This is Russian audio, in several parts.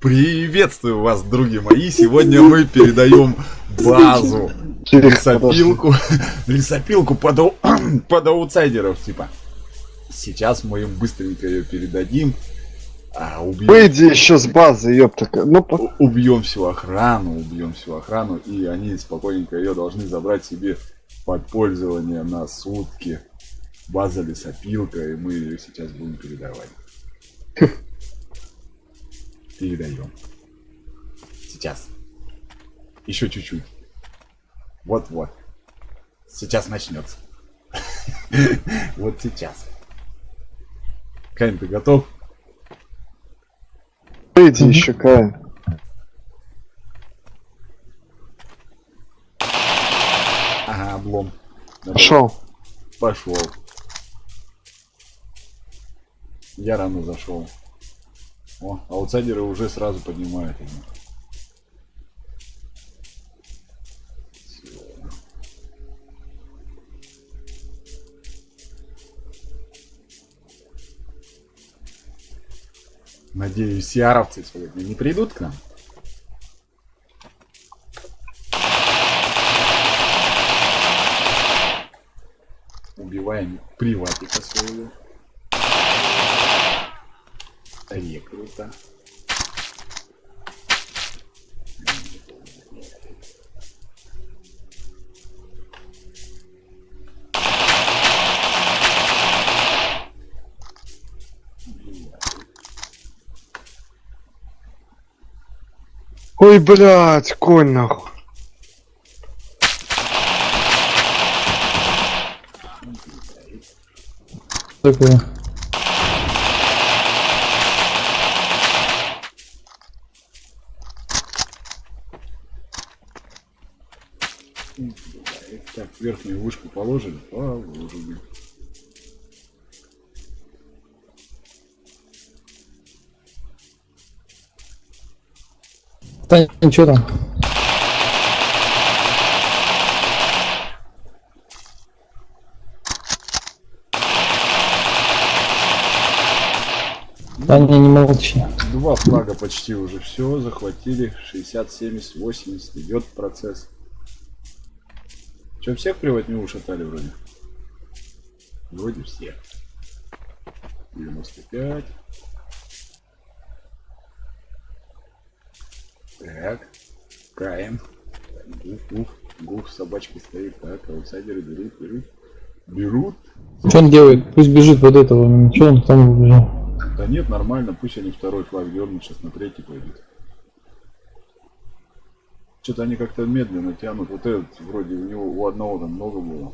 Приветствую вас, други мои! Сегодня мы передаем базу лесопилку, лесопилку под, ау- под аутсайдеров, типа. Сейчас мы им быстренько ее передадим. А, убьем, Выйди еще с базы, ёпта. Ну, по- убьем всю охрану, убьем всю охрану, и они спокойненько ее должны забрать себе под пользование на сутки. База лесопилка, и мы ее сейчас будем передавать. Передаем. Сейчас. Еще чуть-чуть. Вот-вот. Сейчас начнется. Вот сейчас. Кайн, ты готов? выйди еще, Каин. Ага, облом. Пошел. Пошел. Я рано зашел. О, аутсайдеры уже сразу поднимают его. Надеюсь, сиаровцы сегодня не придут к нам. Убиваем приватика своего. Рекрута. Ой, блядь, конь нахуй. Такое. Так, верхнюю вышку положили? Положили. Да ничего там. Да не, не молчи. Два флага почти уже все, захватили. 60, 70, 80, идет процесс. Че, всех приводню ушатали вроде? Вроде всех. 95. Так. Каем. Гуф, гуф, гуф, собачки стоит. Так, аутсайдеры берут, берут. Берут. Что он делает? Пусть бежит вот этого. Что он там убежал? Да нет, нормально, пусть они второй флаг дернут, сейчас на третий пойдут. Что-то они как-то медленно тянут. Вот этот, вроде у него у одного там много было.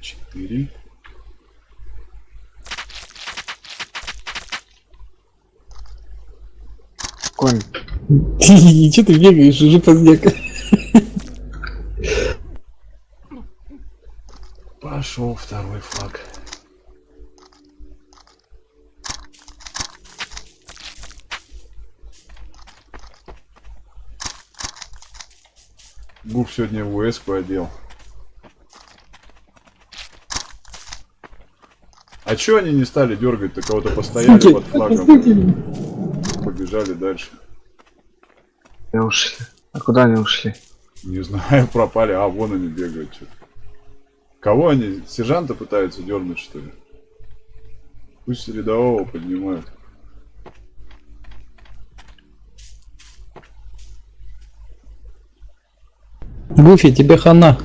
Четыре. Конь. Че ты бегаешь? Уже поздняк. Пошел второй флаг. Гуф сегодня в УС одел. А чё они не стали дергать-то кого-то постояли под флагом? Побежали дальше. Не ушли. А куда они ушли? Не знаю, пропали. А, вон они бегают что Кого они? Сержанта пытаются дернуть, что ли? Пусть рядового поднимают. Гуфи, тебе хана.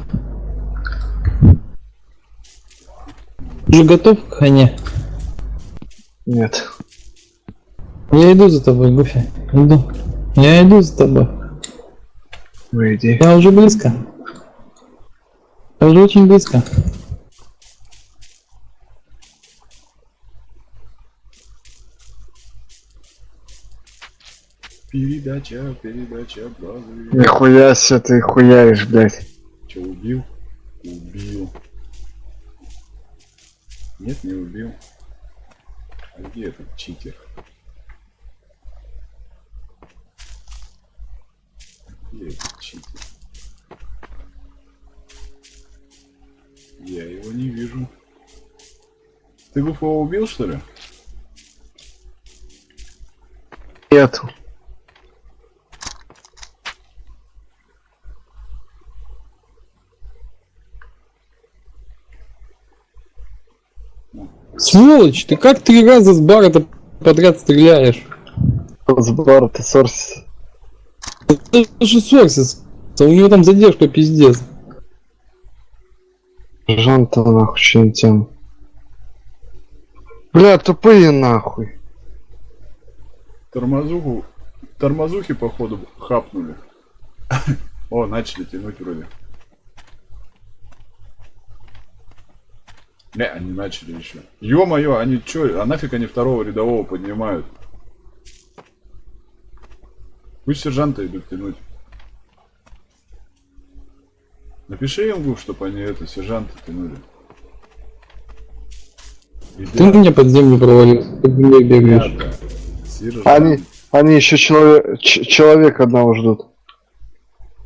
Уже готов к хане? Нет. Я иду за тобой, Гуфи. Иду. Я иду за тобой. Выйди. Я уже близко. Я уже очень близко. Передача, передача базы. Нихуя себе ты хуяришь, блядь. Че, убил? Убил. Нет, не убил. А где этот читер? Блядь, читер. Ты Гуфова убил, что ли? Нету. Сволочь, ты как три раза с бара подряд стреляешь? Сбор, ты сорс. Это же Сорсис. У него там задержка пиздец. Жан-то нахуй, не тем. Бля, тупые нахуй. Тормозуху... Тормозухи, походу, хапнули. О, начали тянуть вроде. Не, они начали еще. Ё-моё, они чё, а нафиг они второго рядового поднимают? Пусть сержанта идут тянуть. Напиши им, чтобы они это, сержанта тянули. Ты меня под землю провалил, ты мне бегаешь. Ребята. Они, они еще человек, человек одного ждут.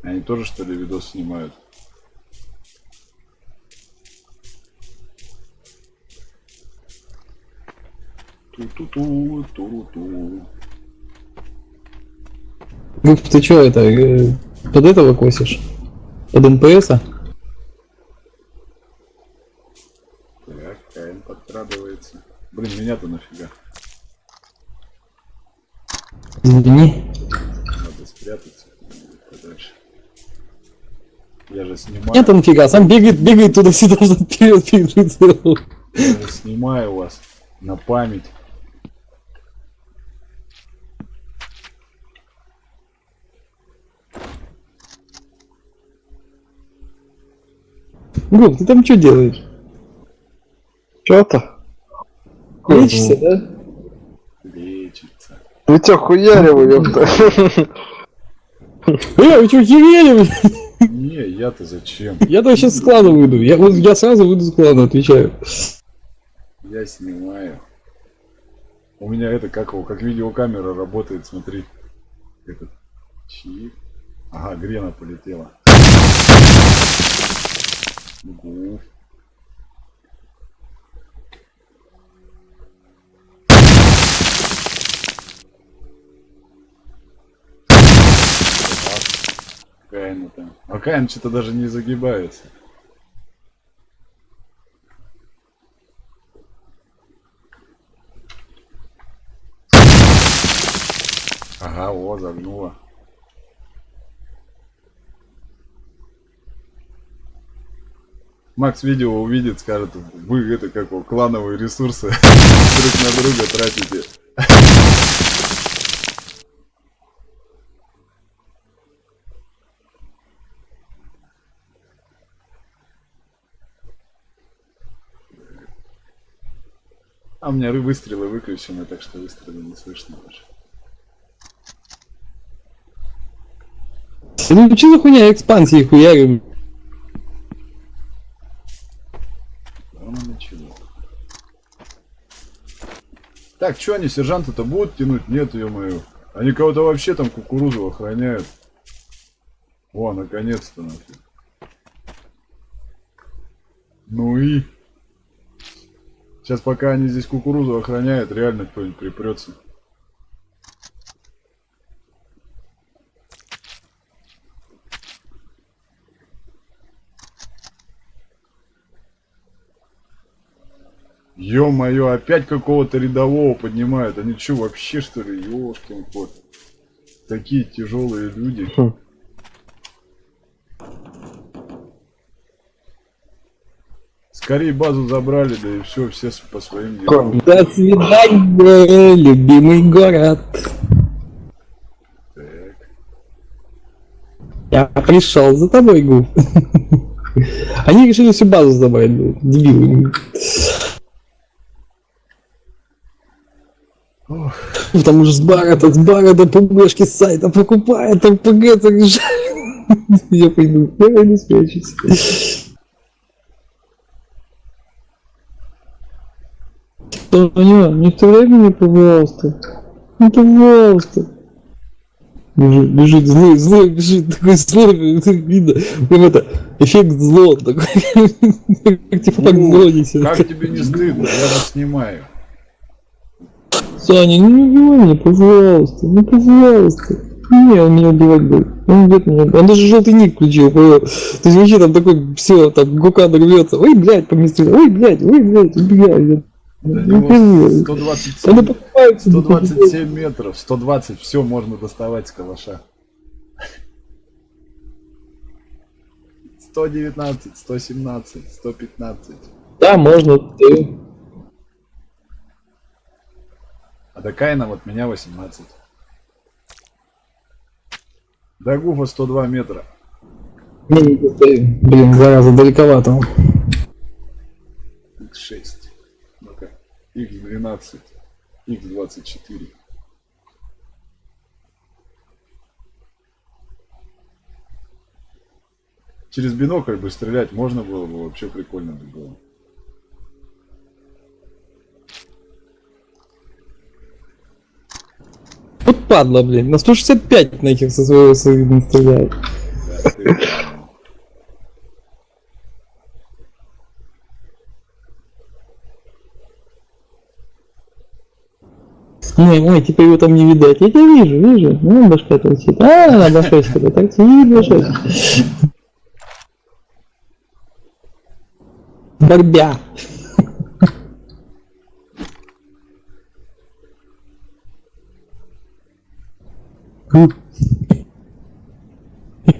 Они тоже, что ли, видос снимают? Ту-ту-ту, ту-ту. Гуф, ты чё это, э, под этого косишь? Под НПС? -а? Так, Подкрадывается. Блин, меня-то нафига? Извини. Надо спрятаться подальше. Я же снимаю, Нет, нифига, сам бегает, бегает туда-сюда, вперед, вперед. я же снимаю вас на память. Гуф, ты там что делаешь? Чё-то? Лечишься, да? Лечится. Вы чё, хуярил, ёпта? Э, вы херели, блядь? Не, я-то зачем? Я то сейчас с клана выйду. Я, вот- я сразу выйду с клана, отвечаю. Я снимаю. У меня это как его, как видеокамера работает, смотри. Этот чип. Ага, грена полетела. Гуф. Там. А Каин что-то даже не загибается. Ага, о, загнула. Макс видео увидит, скажет, вы это как его, клановые ресурсы друг на друга тратите. А у меня выстрелы выключены, так что выстрелы не слышно даже. Ну что за хуйня экспансии хуярим? Так, что они, сержанты-то будут тянуть? Нет, ё-моё. Они кого-то вообще там кукурузу охраняют. О, наконец-то нафиг. Ну и... Сейчас пока они здесь кукурузу охраняют, реально кто-нибудь припрется. Ё-моё, опять какого-то рядового поднимают. Они что, вообще что ли? Ёшкин кот. Такие тяжелые люди. Скорее базу забрали, да и все, все по своим делам. До свидания, любимый город. Так. Я пришел за тобой, Гу. Они решили всю базу забрать, дебилы. Потому что с бара, с бара до пубешки с сайта покупает, РПГ заряжает. Я пойду, я пойду спрячусь. Тоня, не стреляй меня, пожалуйста. Ну, пожалуйста. Бежит, бежит, злой, злой, бежит, такой злой, видно, прям это, эффект зло такой, как типа так Ну, зло несет. Как тебе не стыдно? Я вас снимаю. Саня, ну не убивай меня, пожалуйста, ну пожалуйста. Не, он меня убивать будет. Он убьет меня. Он даже желтый ник включил. понял? То есть вообще там такой, все, там Гукан рвется. Ой, блядь, поместили. Ой, блядь, ой, блядь, убегай. Ну, 127, 127 метров, 120, все можно доставать с калаша. 119, 117, 115. Да, можно ты. А до Кайна вот меня 18. До Гуфа 102 метра. Блин, зараза, далековато. 6. Х12, Х24. Через бинокль бы стрелять можно было бы, вообще прикольно бы было. Вот падла, блин, на 165 на этих со своего стреляет. Да. Не, ой, типа его там не видать. Я тебя вижу, вижу. Ну, башка торчит. А, башка торчит, башка. Борьбя.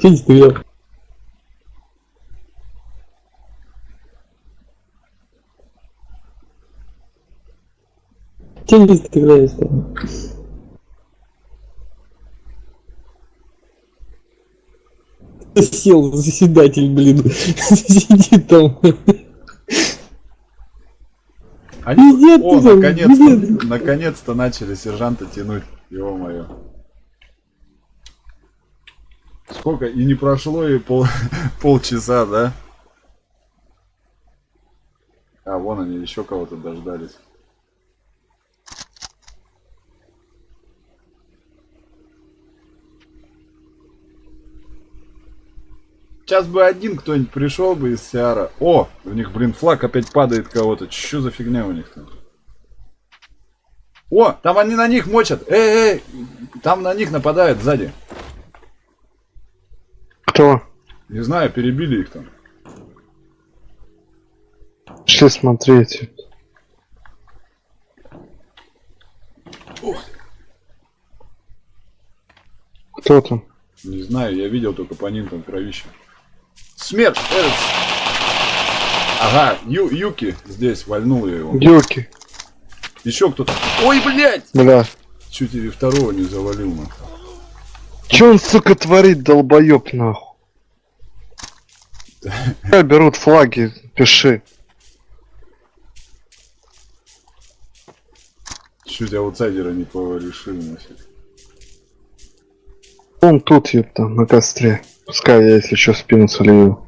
Че не стрелял? Не стреляешь там? Сел заседатель, блин. Сидит там. Они, Пиздец, о, ты там, наконец-то, наконец-то начали сержанта тянуть, его мое. Сколько? И не прошло и пол, полчаса, да? А, вон они, еще кого-то дождались. Сейчас бы один кто-нибудь пришел бы из Сиара. О, у них, блин, флаг опять падает кого-то. Что за фигня у них там? О, там они на них мочат. Эй, эй, там на них нападают сзади. Кто? Не знаю, перебили их там. Шли смотреть. Кто там? Не знаю, я видел только по ним там кровище. Смерть! Эрц! Ага, Ю, Юки здесь, вальнул я его. Юки. Еще кто-то. Ой, блядь! Бля. Чуть и второго не завалил, нахуй. Че он, сука, творит, долбоеб, нахуй? Берут флаги, пиши. Чуть аутсайдера не порешил, нафиг. Он тут, ёпта, на костре. Пускай я, если что, спину солью.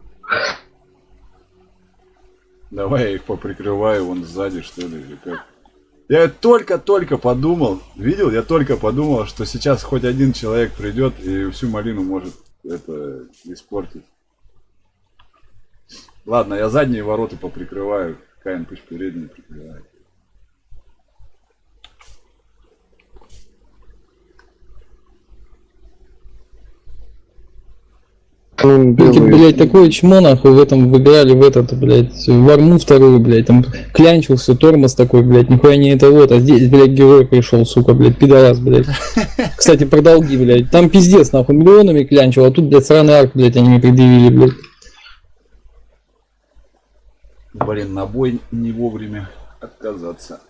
Давай я их поприкрываю вон сзади, что ли, или как. Я только-только подумал, видел, я только подумал, что сейчас хоть один человек придет и всю малину может это испортить. Ладно, я задние ворота поприкрываю. Каин пусть передние прикрывает. Эти, блядь, такое чмо, нахуй, в этом выиграли, в этот, блядь, в арму вторую, блядь, там клянчился, тормоз такой, блядь, нихуя не это вот, а здесь, блядь, герой пришел, сука, блядь, пидорас, блядь. Кстати, про долги, блядь, там пиздец, нахуй, миллионами клянчил, а тут, блядь, сраный арк, блядь, они мне предъявили, блядь. Блин, на бой не вовремя отказаться.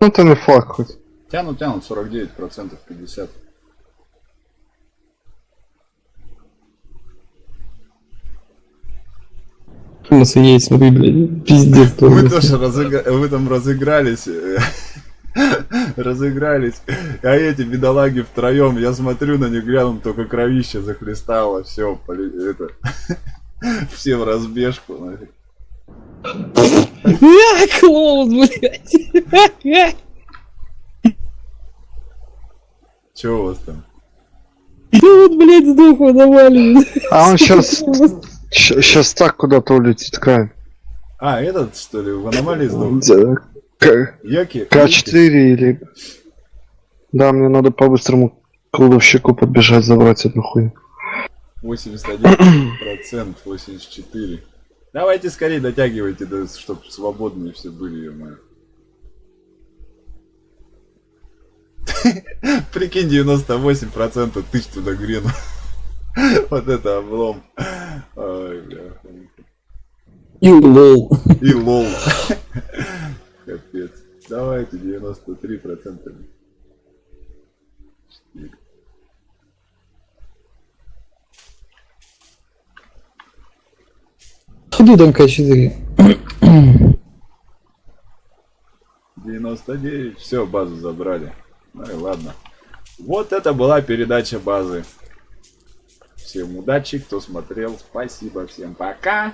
Ну там и флаг хоть. Тянут, тянут 49%, 50%. Тормоз есть, смотри, блядь, пиздец. Мы тоже разыгра... вы там разыгрались. э, разыгрались. А эти бедолаги втроем, я смотрю на них, рядом только кровище захлестало. Все, это... Все в разбежку. нафиг. Клоус, блядь. Чего у вас там? Да вот, блядь, сдох в аномалии. А он сейчас, сейчас так куда-то улетит, Кай. А, этот, что ли, в аномалии сдох? Да, К- Яки? К4 или... Да, мне надо по-быстрому к кладовщику подбежать, забрать одну хуйню. 81%, 84%. Давайте скорее дотягивайте, да, чтобы свободные все были, ё Прикинь, 98% тысяч туда грену. Вот это облом. И лол. И лол. Капец. Давайте 93%. Ходу там К4. 99. Все, базу забрали. Ну и ладно. Вот это была передача базы. Всем удачи, кто смотрел. Спасибо, всем пока.